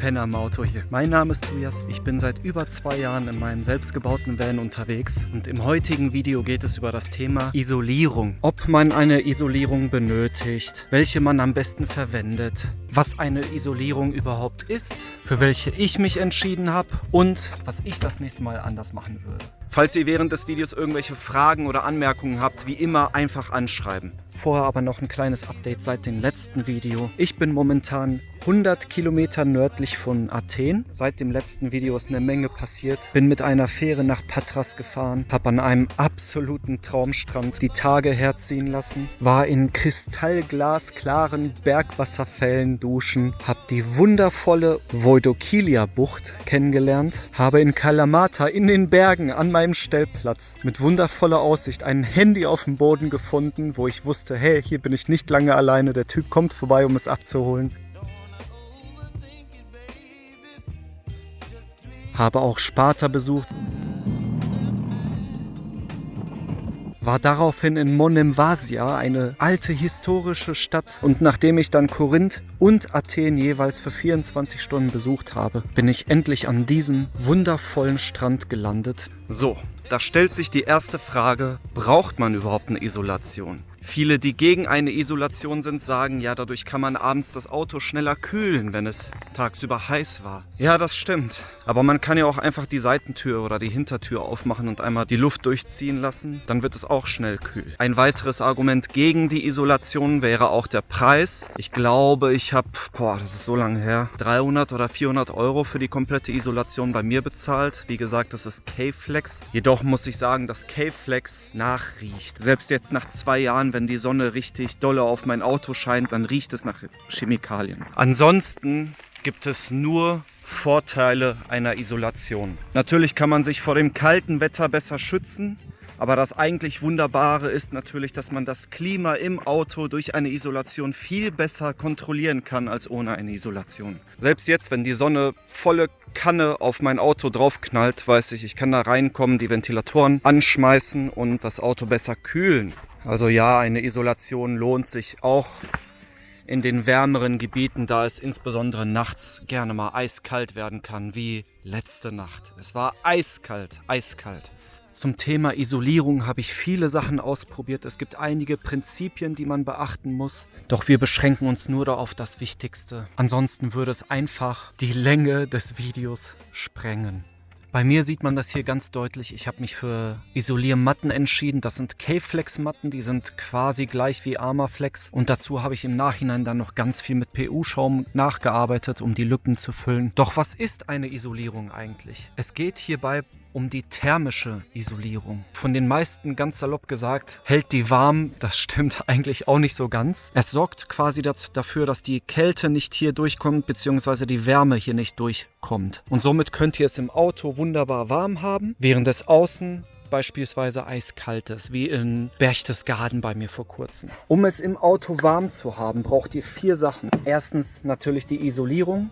Penner im Auto hier. Mein Name ist Tobias. Ich bin seit über zwei Jahren in meinem selbstgebauten Van unterwegs und im heutigen Video geht es über das Thema Isolierung. Ob man eine Isolierung benötigt, welche man am besten verwendet, was eine Isolierung überhaupt ist, für welche ich mich entschieden habe und was ich das nächste Mal anders machen würde. Falls ihr während des Videos irgendwelche Fragen oder Anmerkungen habt, wie immer einfach anschreiben. Vorher aber noch ein kleines Update seit dem letzten Video. Ich bin momentan 100 Kilometer nördlich von Athen. Seit dem letzten Video ist eine Menge passiert. Bin mit einer Fähre nach Patras gefahren, habe an einem absoluten Traumstrand die Tage herziehen lassen, war in kristallglasklaren Bergwasserfällen duschen, habe die wundervolle Voidokilia-Bucht kennengelernt, habe in Kalamata in den Bergen an meinem Stellplatz mit wundervoller Aussicht ein Handy auf dem Boden gefunden, wo ich wusste, hey, hier bin ich nicht lange alleine, der Typ kommt vorbei, um es abzuholen. Habe auch Sparta besucht. war daraufhin in Monemvasia, eine alte historische Stadt. Und nachdem ich dann Korinth und Athen jeweils für 24 Stunden besucht habe, bin ich endlich an diesem wundervollen Strand gelandet. So, da stellt sich die erste Frage, braucht man überhaupt eine Isolation? Viele, die gegen eine Isolation sind, sagen, ja, dadurch kann man abends das Auto schneller kühlen, wenn es tagsüber heiß war. Ja, das stimmt. Aber man kann ja auch einfach die Seitentür oder die Hintertür aufmachen und einmal die Luft durchziehen lassen. Dann wird es auch schnell kühl. Ein weiteres Argument gegen die Isolation wäre auch der Preis. Ich glaube, ich habe, boah, das ist so lange her, 300 oder 400 Euro für die komplette Isolation bei mir bezahlt. Wie gesagt, das ist K-Flex. Jedoch muss ich sagen, dass K-Flex nachriecht. Selbst jetzt nach zwei Jahren wenn die Sonne richtig dolle auf mein Auto scheint, dann riecht es nach Chemikalien. Ansonsten gibt es nur Vorteile einer Isolation. Natürlich kann man sich vor dem kalten Wetter besser schützen. Aber das eigentlich Wunderbare ist natürlich, dass man das Klima im Auto durch eine Isolation viel besser kontrollieren kann als ohne eine Isolation. Selbst jetzt, wenn die Sonne volle Kanne auf mein Auto draufknallt, weiß ich, ich kann da reinkommen, die Ventilatoren anschmeißen und das Auto besser kühlen. Also ja, eine Isolation lohnt sich auch in den wärmeren Gebieten, da es insbesondere nachts gerne mal eiskalt werden kann, wie letzte Nacht. Es war eiskalt, eiskalt. Zum Thema Isolierung habe ich viele Sachen ausprobiert. Es gibt einige Prinzipien, die man beachten muss. Doch wir beschränken uns nur auf das Wichtigste. Ansonsten würde es einfach die Länge des Videos sprengen. Bei mir sieht man das hier ganz deutlich. Ich habe mich für Isoliermatten entschieden. Das sind K-Flex-Matten, die sind quasi gleich wie Armaflex. Und dazu habe ich im Nachhinein dann noch ganz viel mit PU-Schaum nachgearbeitet, um die Lücken zu füllen. Doch was ist eine Isolierung eigentlich? Es geht hierbei um die thermische Isolierung. Von den meisten ganz salopp gesagt, hält die warm. Das stimmt eigentlich auch nicht so ganz. Es sorgt quasi dafür, dass die Kälte nicht hier durchkommt, beziehungsweise die Wärme hier nicht durchkommt. Und somit könnt ihr es im Auto wunderbar warm haben, während es außen beispielsweise eiskaltes, wie in Berchtesgaden bei mir vor kurzem. Um es im Auto warm zu haben, braucht ihr vier Sachen. Erstens natürlich die Isolierung.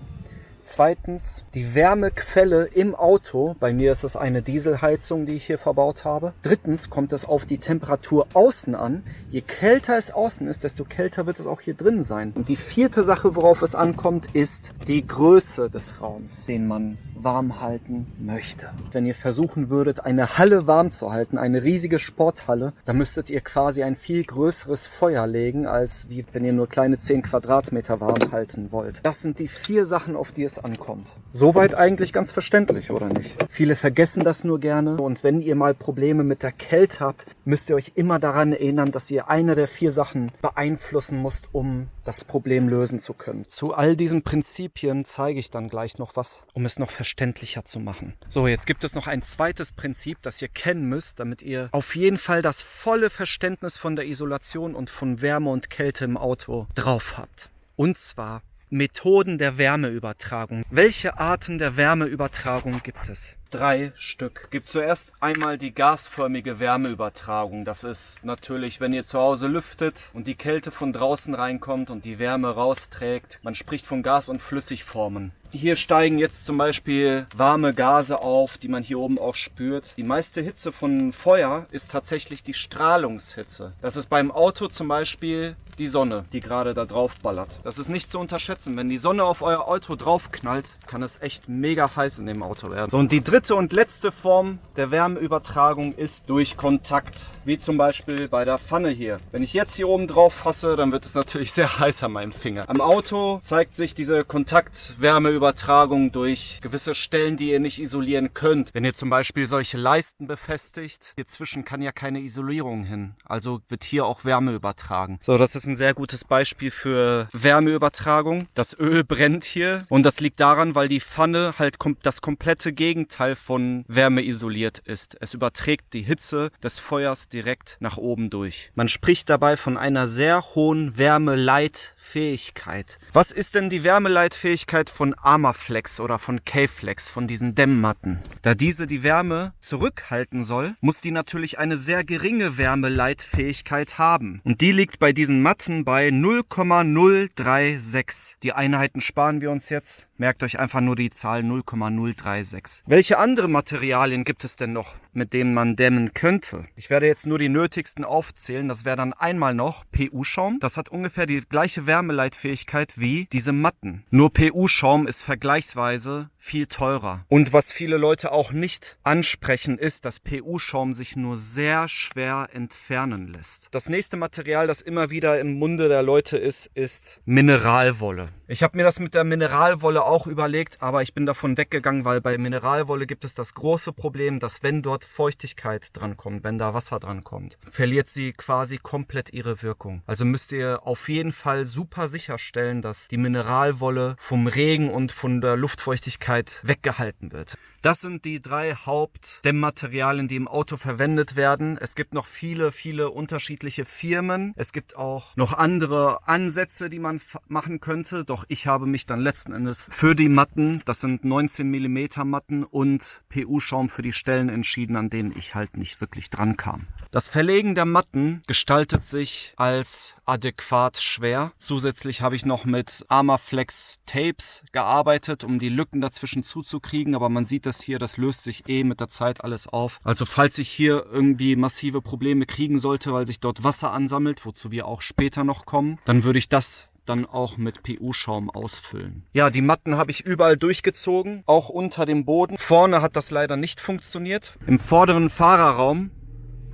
Zweitens die Wärmequelle im Auto. Bei mir ist es eine Dieselheizung, die ich hier verbaut habe. Drittens kommt es auf die Temperatur außen an. Je kälter es außen ist, desto kälter wird es auch hier drin sein. Und die vierte Sache, worauf es ankommt, ist die Größe des Raums, den man warm halten möchte. Wenn ihr versuchen würdet, eine Halle warm zu halten, eine riesige Sporthalle, dann müsstet ihr quasi ein viel größeres Feuer legen, als wie wenn ihr nur kleine 10 Quadratmeter warm halten wollt. Das sind die vier Sachen, auf die es ankommt. Soweit eigentlich ganz verständlich, oder nicht? Viele vergessen das nur gerne und wenn ihr mal Probleme mit der Kälte habt, müsst ihr euch immer daran erinnern, dass ihr eine der vier Sachen beeinflussen müsst, um das Problem lösen zu können. Zu all diesen Prinzipien zeige ich dann gleich noch was, um es noch verständlicher zu machen. So, jetzt gibt es noch ein zweites Prinzip, das ihr kennen müsst, damit ihr auf jeden Fall das volle Verständnis von der Isolation und von Wärme und Kälte im Auto drauf habt. Und zwar Methoden der Wärmeübertragung. Welche Arten der Wärmeübertragung gibt es? Drei Stück. Gibt zuerst einmal die gasförmige Wärmeübertragung. Das ist natürlich, wenn ihr zu Hause lüftet und die Kälte von draußen reinkommt und die Wärme rausträgt. Man spricht von Gas- und Flüssigformen. Hier steigen jetzt zum Beispiel warme Gase auf, die man hier oben auch spürt. Die meiste Hitze von Feuer ist tatsächlich die Strahlungshitze. Das ist beim Auto zum Beispiel die Sonne, die gerade da drauf ballert. Das ist nicht zu unterschätzen. Wenn die Sonne auf euer Auto draufknallt, kann es echt mega heiß in dem Auto werden. So, und die dritte und letzte Form der Wärmeübertragung ist durch Kontakt. Wie zum Beispiel bei der Pfanne hier. Wenn ich jetzt hier oben drauf fasse, dann wird es natürlich sehr heiß an meinem Finger. Am Auto zeigt sich diese Kontaktwärmeübertragung Übertragung durch gewisse Stellen, die ihr nicht isolieren könnt. Wenn ihr zum Beispiel solche Leisten befestigt, hierzwischen kann ja keine Isolierung hin. Also wird hier auch Wärme übertragen. So, das ist ein sehr gutes Beispiel für Wärmeübertragung. Das Öl brennt hier und das liegt daran, weil die Pfanne halt das komplette Gegenteil von Wärme isoliert ist. Es überträgt die Hitze des Feuers direkt nach oben durch. Man spricht dabei von einer sehr hohen Wärmeleitfähigkeit. Was ist denn die Wärmeleitfähigkeit von Armaflex oder von K-Flex, von diesen Dämmmatten. Da diese die Wärme zurückhalten soll, muss die natürlich eine sehr geringe Wärmeleitfähigkeit haben. Und die liegt bei diesen Matten bei 0,036. Die Einheiten sparen wir uns jetzt. Merkt euch einfach nur die Zahl 0,036. Welche andere Materialien gibt es denn noch, mit denen man dämmen könnte? Ich werde jetzt nur die nötigsten aufzählen. Das wäre dann einmal noch PU-Schaum. Das hat ungefähr die gleiche Wärmeleitfähigkeit wie diese Matten. Nur PU-Schaum ist vergleichsweise viel teurer. Und was viele Leute auch nicht ansprechen, ist, dass PU-Schaum sich nur sehr schwer entfernen lässt. Das nächste Material, das immer wieder im Munde der Leute ist, ist Mineralwolle. Ich habe mir das mit der Mineralwolle auch überlegt, aber ich bin davon weggegangen, weil bei Mineralwolle gibt es das große Problem, dass wenn dort Feuchtigkeit drankommt, wenn da Wasser drankommt, verliert sie quasi komplett ihre Wirkung. Also müsst ihr auf jeden Fall super sicherstellen, dass die Mineralwolle vom Regen und von der Luftfeuchtigkeit weggehalten wird. Das sind die drei Hauptdämmmaterialien, die im Auto verwendet werden. Es gibt noch viele, viele unterschiedliche Firmen. Es gibt auch noch andere Ansätze, die man machen könnte. Doch ich habe mich dann letzten Endes für die Matten, das sind 19 mm Matten und PU-Schaum für die Stellen entschieden, an denen ich halt nicht wirklich dran kam. Das Verlegen der Matten gestaltet sich als adäquat schwer. Zusätzlich habe ich noch mit Armaflex Tapes gearbeitet, um die Lücken dazwischen zuzukriegen, aber man sieht das hier, das löst sich eh mit der Zeit alles auf. Also falls ich hier irgendwie massive Probleme kriegen sollte, weil sich dort Wasser ansammelt, wozu wir auch später noch kommen, dann würde ich das dann auch mit PU-Schaum ausfüllen. Ja, die Matten habe ich überall durchgezogen, auch unter dem Boden. Vorne hat das leider nicht funktioniert. Im vorderen Fahrerraum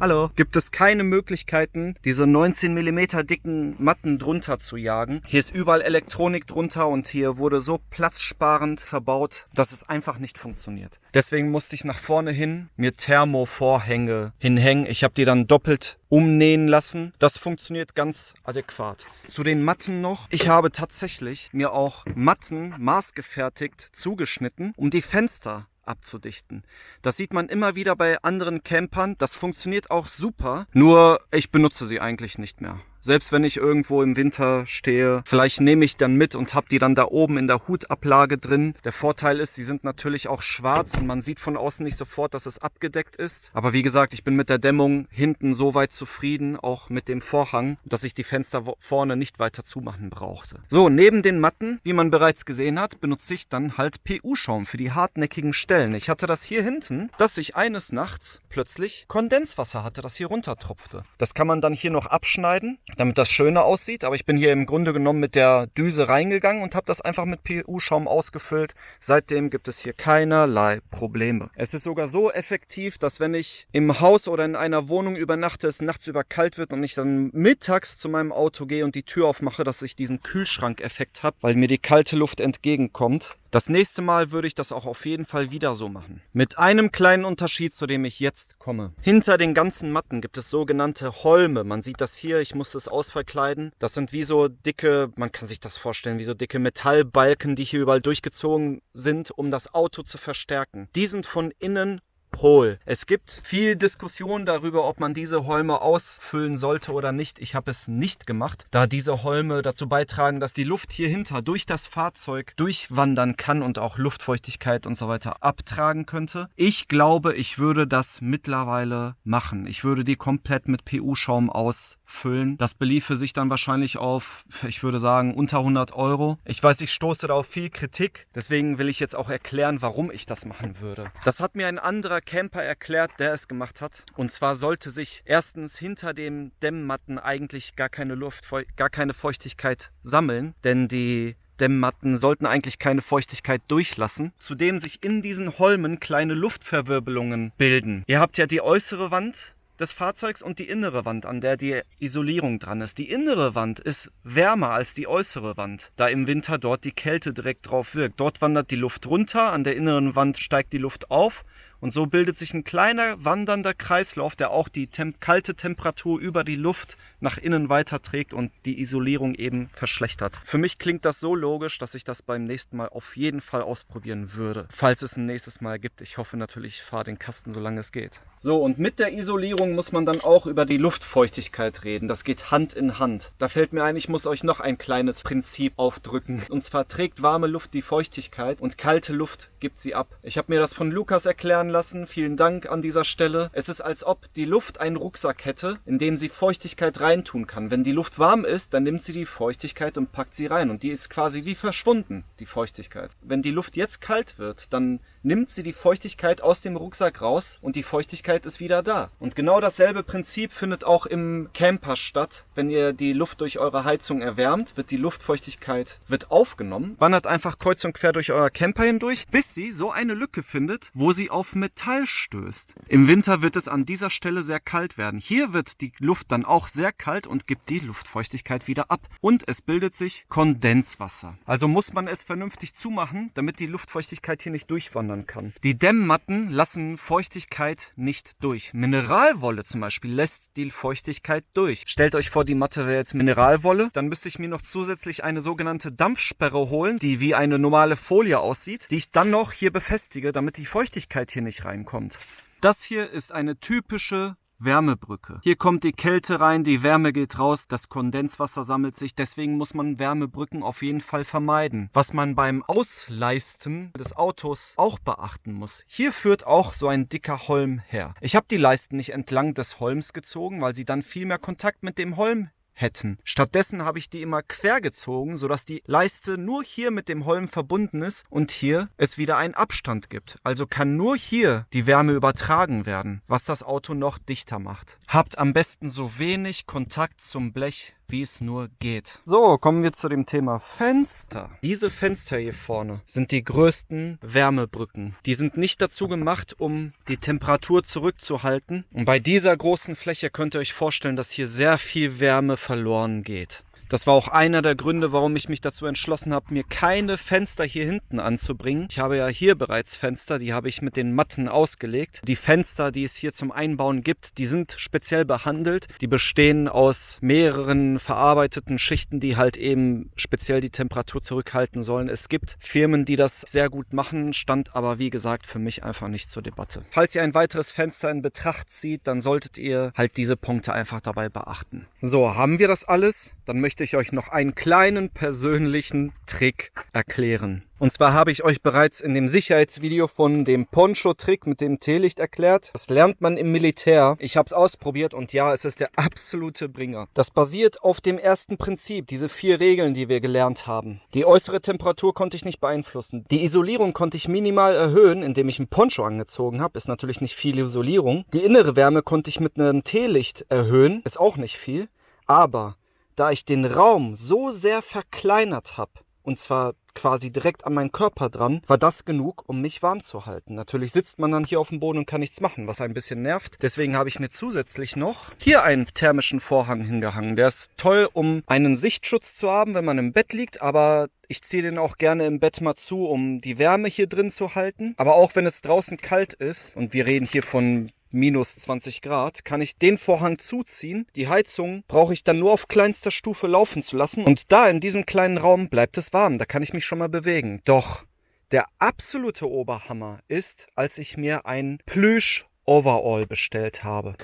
Hallo. Gibt es keine Möglichkeiten, diese 19 mm dicken Matten drunter zu jagen. Hier ist überall Elektronik drunter und hier wurde so platzsparend verbaut, dass es einfach nicht funktioniert. Deswegen musste ich nach vorne hin mir Thermovorhänge hinhängen. Ich habe die dann doppelt umnähen lassen. Das funktioniert ganz adäquat. Zu den Matten noch. Ich habe tatsächlich mir auch Matten maßgefertigt zugeschnitten, um die Fenster abzudichten. Das sieht man immer wieder bei anderen Campern. Das funktioniert auch super. Nur ich benutze sie eigentlich nicht mehr. Selbst wenn ich irgendwo im Winter stehe, vielleicht nehme ich dann mit und habe die dann da oben in der Hutablage drin. Der Vorteil ist, sie sind natürlich auch schwarz und man sieht von außen nicht sofort, dass es abgedeckt ist. Aber wie gesagt, ich bin mit der Dämmung hinten so weit zufrieden, auch mit dem Vorhang, dass ich die Fenster vorne nicht weiter zumachen brauchte. So, neben den Matten, wie man bereits gesehen hat, benutze ich dann halt PU-Schaum für die hartnäckigen Stellen. Ich hatte das hier hinten, dass ich eines Nachts plötzlich Kondenswasser hatte, das hier runtertropfte. Das kann man dann hier noch abschneiden damit das schöner aussieht. Aber ich bin hier im Grunde genommen mit der Düse reingegangen und habe das einfach mit PU-Schaum ausgefüllt. Seitdem gibt es hier keinerlei Probleme. Es ist sogar so effektiv, dass wenn ich im Haus oder in einer Wohnung übernachte, es nachts über kalt wird und ich dann mittags zu meinem Auto gehe und die Tür aufmache, dass ich diesen Kühlschrankeffekt habe, weil mir die kalte Luft entgegenkommt. Das nächste Mal würde ich das auch auf jeden Fall wieder so machen. Mit einem kleinen Unterschied, zu dem ich jetzt komme. Hinter den ganzen Matten gibt es sogenannte Holme. Man sieht das hier, ich muss es ausverkleiden. Das sind wie so dicke, man kann sich das vorstellen, wie so dicke Metallbalken, die hier überall durchgezogen sind, um das Auto zu verstärken. Die sind von innen Pol. Es gibt viel Diskussion darüber, ob man diese Holme ausfüllen sollte oder nicht. Ich habe es nicht gemacht, da diese Holme dazu beitragen, dass die Luft hier hinter durch das Fahrzeug durchwandern kann und auch Luftfeuchtigkeit und so weiter abtragen könnte. Ich glaube, ich würde das mittlerweile machen. Ich würde die komplett mit PU-Schaum ausfüllen. Das beliefe sich dann wahrscheinlich auf, ich würde sagen, unter 100 Euro. Ich weiß, ich stoße da auf viel Kritik. Deswegen will ich jetzt auch erklären, warum ich das machen würde. Das hat mir ein anderer Camper erklärt, der es gemacht hat. Und zwar sollte sich erstens hinter dem Dämmmatten eigentlich gar keine Luft, gar keine Feuchtigkeit sammeln, denn die Dämmmatten sollten eigentlich keine Feuchtigkeit durchlassen, zudem sich in diesen Holmen kleine Luftverwirbelungen bilden. Ihr habt ja die äußere Wand des Fahrzeugs und die innere Wand, an der die Isolierung dran ist. Die innere Wand ist wärmer als die äußere Wand, da im Winter dort die Kälte direkt drauf wirkt. Dort wandert die Luft runter, an der inneren Wand steigt die Luft auf und so bildet sich ein kleiner wandernder Kreislauf, der auch die tem kalte Temperatur über die Luft nach innen weiterträgt und die Isolierung eben verschlechtert. Für mich klingt das so logisch, dass ich das beim nächsten Mal auf jeden Fall ausprobieren würde. Falls es ein nächstes Mal gibt. Ich hoffe natürlich, ich fahre den Kasten, solange es geht. So, und mit der Isolierung muss man dann auch über die Luftfeuchtigkeit reden. Das geht Hand in Hand. Da fällt mir ein, ich muss euch noch ein kleines Prinzip aufdrücken. Und zwar trägt warme Luft die Feuchtigkeit und kalte Luft gibt sie ab. Ich habe mir das von Lukas erklären lassen. Vielen Dank an dieser Stelle. Es ist als ob die Luft einen Rucksack hätte, in dem sie Feuchtigkeit reintun kann. Wenn die Luft warm ist, dann nimmt sie die Feuchtigkeit und packt sie rein. Und die ist quasi wie verschwunden, die Feuchtigkeit. Wenn die Luft jetzt kalt wird, dann nimmt sie die Feuchtigkeit aus dem Rucksack raus und die Feuchtigkeit ist wieder da. Und genau dasselbe Prinzip findet auch im Camper statt. Wenn ihr die Luft durch eure Heizung erwärmt, wird die Luftfeuchtigkeit wird aufgenommen, wandert einfach kreuz und quer durch euer Camper hindurch, bis sie so eine Lücke findet, wo sie auf Metall stößt. Im Winter wird es an dieser Stelle sehr kalt werden. Hier wird die Luft dann auch sehr kalt und gibt die Luftfeuchtigkeit wieder ab. Und es bildet sich Kondenswasser. Also muss man es vernünftig zumachen, damit die Luftfeuchtigkeit hier nicht durchwandert verändern kann. Die Dämmmatten lassen Feuchtigkeit nicht durch. Mineralwolle zum Beispiel lässt die Feuchtigkeit durch. Stellt euch vor, die Matte wäre jetzt Mineralwolle, dann müsste ich mir noch zusätzlich eine sogenannte Dampfsperre holen, die wie eine normale Folie aussieht, die ich dann noch hier befestige, damit die Feuchtigkeit hier nicht reinkommt. Das hier ist eine typische Wärmebrücke. Hier kommt die Kälte rein, die Wärme geht raus, das Kondenswasser sammelt sich, deswegen muss man Wärmebrücken auf jeden Fall vermeiden. Was man beim Ausleisten des Autos auch beachten muss. Hier führt auch so ein dicker Holm her. Ich habe die Leisten nicht entlang des Holms gezogen, weil sie dann viel mehr Kontakt mit dem Holm hätten. Stattdessen habe ich die immer quer gezogen, sodass die Leiste nur hier mit dem Holm verbunden ist und hier es wieder einen Abstand gibt. Also kann nur hier die Wärme übertragen werden, was das Auto noch dichter macht. Habt am besten so wenig Kontakt zum Blech wie es nur geht. So, kommen wir zu dem Thema Fenster. Diese Fenster hier vorne sind die größten Wärmebrücken. Die sind nicht dazu gemacht, um die Temperatur zurückzuhalten. Und bei dieser großen Fläche könnt ihr euch vorstellen, dass hier sehr viel Wärme verloren geht. Das war auch einer der Gründe, warum ich mich dazu entschlossen habe, mir keine Fenster hier hinten anzubringen. Ich habe ja hier bereits Fenster, die habe ich mit den Matten ausgelegt. Die Fenster, die es hier zum Einbauen gibt, die sind speziell behandelt. Die bestehen aus mehreren verarbeiteten Schichten, die halt eben speziell die Temperatur zurückhalten sollen. Es gibt Firmen, die das sehr gut machen, stand aber wie gesagt für mich einfach nicht zur Debatte. Falls ihr ein weiteres Fenster in Betracht zieht, dann solltet ihr halt diese Punkte einfach dabei beachten. So, haben wir das alles? Dann möchte ich euch noch einen kleinen persönlichen Trick erklären. Und zwar habe ich euch bereits in dem Sicherheitsvideo von dem Poncho-Trick mit dem Teelicht erklärt. Das lernt man im Militär. Ich habe es ausprobiert und ja, es ist der absolute Bringer. Das basiert auf dem ersten Prinzip, diese vier Regeln, die wir gelernt haben. Die äußere Temperatur konnte ich nicht beeinflussen. Die Isolierung konnte ich minimal erhöhen, indem ich ein Poncho angezogen habe. Ist natürlich nicht viel Isolierung. Die innere Wärme konnte ich mit einem Teelicht erhöhen. Ist auch nicht viel. Aber da ich den Raum so sehr verkleinert habe, und zwar quasi direkt an meinen Körper dran, war das genug, um mich warm zu halten. Natürlich sitzt man dann hier auf dem Boden und kann nichts machen, was ein bisschen nervt. Deswegen habe ich mir zusätzlich noch hier einen thermischen Vorhang hingehangen. Der ist toll, um einen Sichtschutz zu haben, wenn man im Bett liegt, aber ich ziehe den auch gerne im Bett mal zu, um die Wärme hier drin zu halten. Aber auch wenn es draußen kalt ist, und wir reden hier von minus 20 Grad, kann ich den Vorhang zuziehen. Die Heizung brauche ich dann nur auf kleinster Stufe laufen zu lassen. Und da in diesem kleinen Raum bleibt es warm. Da kann ich mich schon mal bewegen. Doch Der absolute Oberhammer ist, als ich mir ein Plüsch Overall bestellt habe.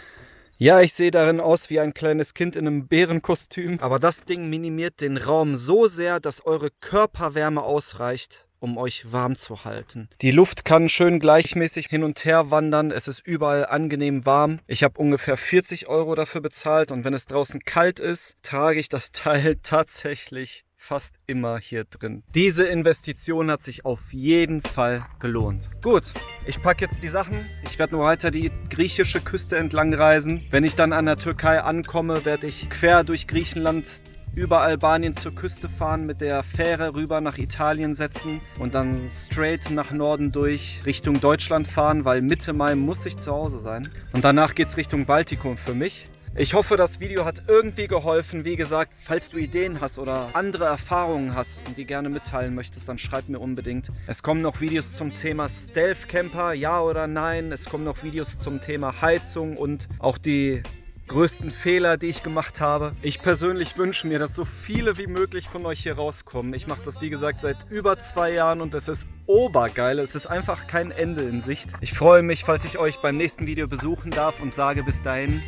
Ja, ich sehe darin aus wie ein kleines Kind in einem Bärenkostüm, aber das Ding minimiert den Raum so sehr, dass eure Körperwärme ausreicht, um euch warm zu halten. Die Luft kann schön gleichmäßig hin und her wandern, es ist überall angenehm warm. Ich habe ungefähr 40 Euro dafür bezahlt und wenn es draußen kalt ist, trage ich das Teil tatsächlich fast immer hier drin. Diese Investition hat sich auf jeden Fall gelohnt. Gut, ich packe jetzt die Sachen. Ich werde nur weiter die griechische Küste entlang reisen. Wenn ich dann an der Türkei ankomme, werde ich quer durch Griechenland über Albanien zur Küste fahren, mit der Fähre rüber nach Italien setzen und dann straight nach Norden durch Richtung Deutschland fahren, weil Mitte Mai muss ich zu Hause sein. Und danach geht's Richtung Baltikum für mich. Ich hoffe, das Video hat irgendwie geholfen. Wie gesagt, falls du Ideen hast oder andere Erfahrungen hast und die gerne mitteilen möchtest, dann schreib mir unbedingt. Es kommen noch Videos zum Thema Stealth Camper, ja oder nein. Es kommen noch Videos zum Thema Heizung und auch die größten Fehler, die ich gemacht habe. Ich persönlich wünsche mir, dass so viele wie möglich von euch hier rauskommen. Ich mache das, wie gesagt, seit über zwei Jahren und es ist obergeil. Es ist einfach kein Ende in Sicht. Ich freue mich, falls ich euch beim nächsten Video besuchen darf und sage bis dahin,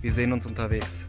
wir sehen uns unterwegs.